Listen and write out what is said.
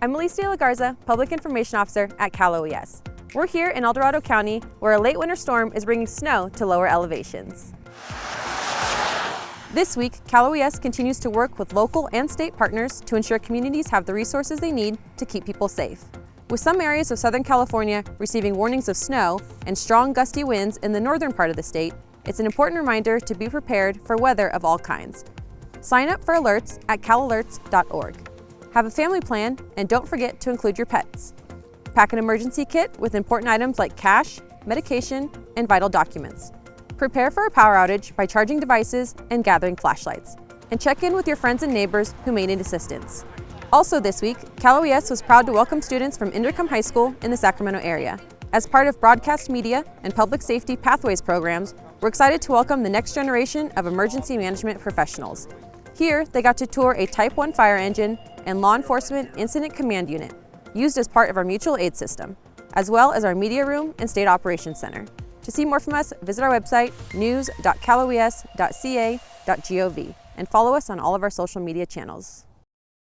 I'm Elise De La Garza, Public Information Officer at Cal OES. We're here in El Dorado County, where a late winter storm is bringing snow to lower elevations. This week, Cal OES continues to work with local and state partners to ensure communities have the resources they need to keep people safe. With some areas of Southern California receiving warnings of snow and strong gusty winds in the northern part of the state, it's an important reminder to be prepared for weather of all kinds. Sign up for alerts at calalerts.org. Have a family plan and don't forget to include your pets. Pack an emergency kit with important items like cash, medication, and vital documents. Prepare for a power outage by charging devices and gathering flashlights. And check in with your friends and neighbors who may need assistance. Also this week, Cal OES was proud to welcome students from Inderkum High School in the Sacramento area. As part of broadcast media and public safety pathways programs, we're excited to welcome the next generation of emergency management professionals. Here, they got to tour a Type 1 fire engine and law enforcement incident command unit, used as part of our mutual aid system, as well as our media room and state operations center. To see more from us, visit our website, news.caloes.ca.gov, and follow us on all of our social media channels.